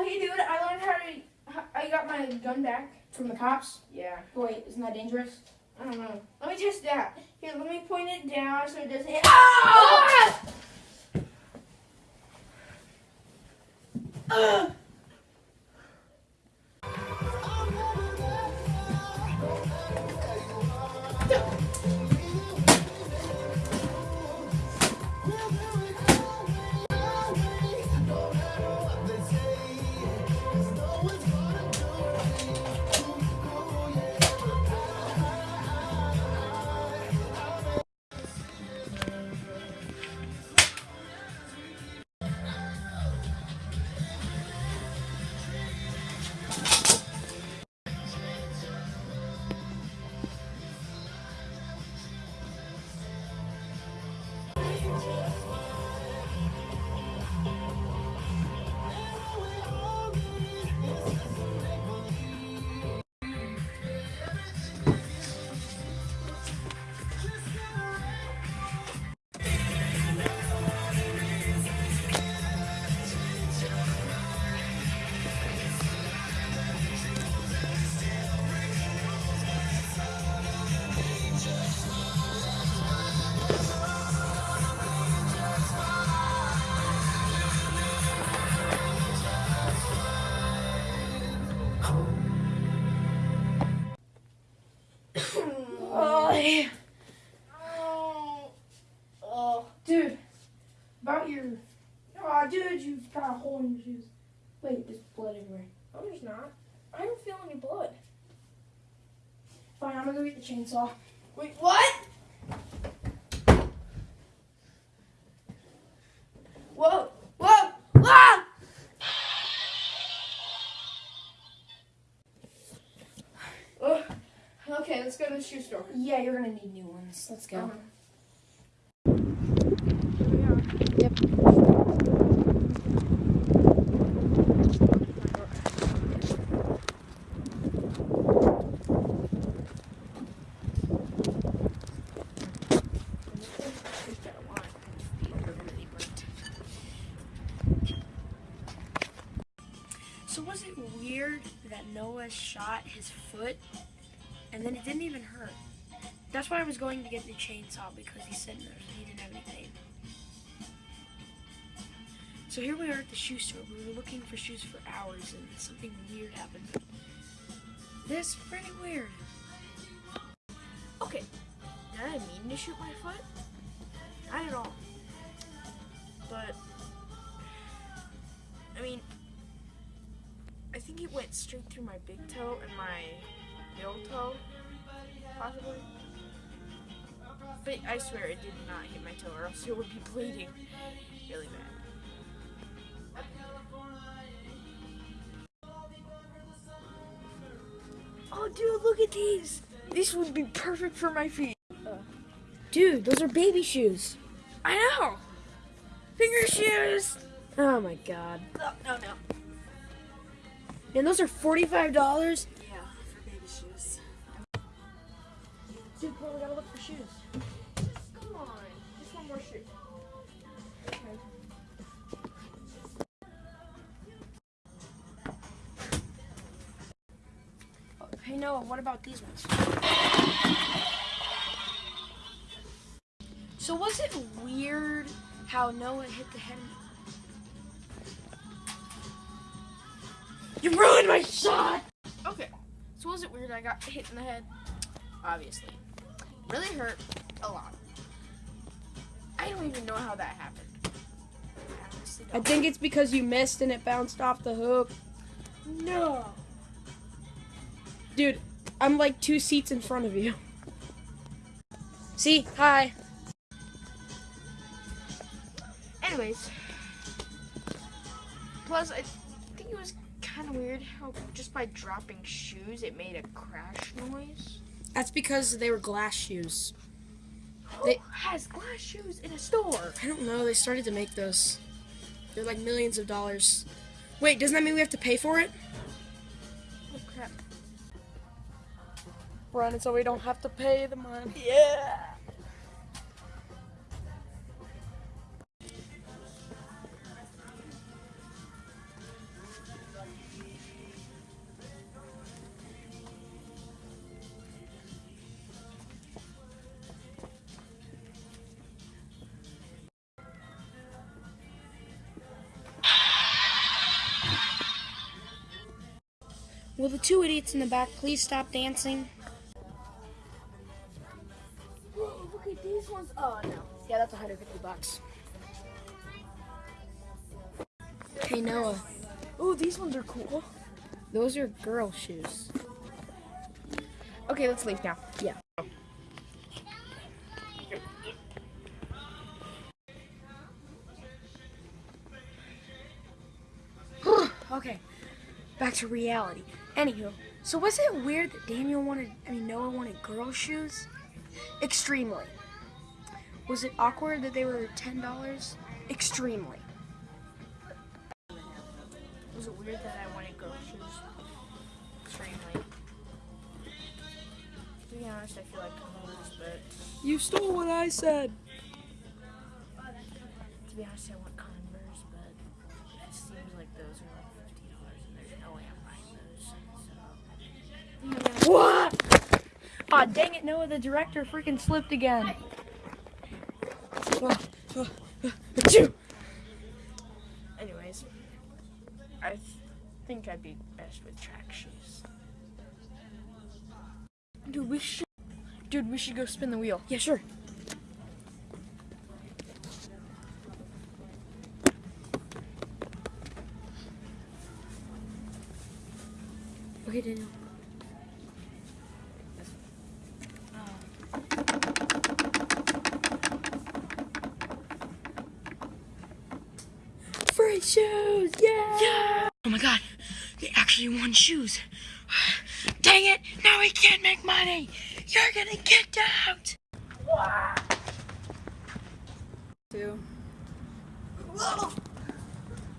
Oh, hey, dude, I learned how to. how- I got my gun back. From the cops? Yeah. Wait, isn't that dangerous? I don't know. Let me test that. Here, let me point it down so it doesn't hit. Ah! Ugh. Oh, I don't feel any blood. Fine, I'm gonna go get the chainsaw. Wait, what? Whoa! Whoa! Ah! Ugh. Okay, let's go to the shoe store. Yeah, you're gonna need new ones. Let's go. Uh-huh. Here we are. Yep. So was it weird that Noah shot his foot and then it didn't even hurt? That's why I was going to get the chainsaw because he said no, he didn't have any pain. So here we are at the shoe store. We were looking for shoes for hours and something weird happened. This is pretty weird. Okay, did I mean to shoot my foot? Not at all. Went straight through my big toe and my middle toe, possibly. But I swear it did not hit my toe, or else it would be bleeding really bad. Oh, dude, look at these! These would be perfect for my feet. Dude, those are baby shoes. I know! Finger shoes! Oh my god. Oh, no, no, no. And those are $45? Yeah, for baby shoes. Dude, we gotta look for shoes. Come on. Just one more shoe. Okay. Hey Noah, what about these ones? So was it weird how Noah hit the head? You ruined my shot! Okay. So was it weird I got hit in the head? Obviously. Really hurt a lot. I don't even know how that happened. I I think it's because you missed and it bounced off the hook. No. Dude, I'm like two seats in front of you. See? Hi. Anyways. Plus, I think it was kind of weird how just by dropping shoes it made a crash noise. That's because they were glass shoes. Who They- has glass shoes in a store? I don't know, they started to make those. They're like millions of dollars. Wait, doesn't that mean we have to pay for it? Oh crap. Run so we don't have to pay the money. Yeah. Will the two idiots in the back please stop dancing? Whoa, look at these ones. Oh no. Yeah, that's 150 bucks. Hey Noah, Oh, these ones are cool. those are girl shoes. Okay, let's leave now. Yeah. okay, back to reality. Anywho, so was it weird that Daniel wanted, I mean Noah wanted girl shoes? Extremely. Was it awkward that they were ten dollars? Extremely. Was it weird that I wanted girl shoes? Extremely. To be honest, I feel like I'm Converse, but You stole what I said. to be honest, I want Converse, but it seems like those are like fifty dollars, and there's no way I'm buying those. So Aw, dang it, Noah, the director freaking slipped again. Anyways, I th- think I'd be best with track shoes. Dude, we should. Dude, we should go spin the wheel. Yeah, sure. Okay, Daniel. Free shoes! Yeah! Yeah! Oh my god, they actually won shoes. Dang it! Now we can't make money! You're gonna get out! Two. Whoa.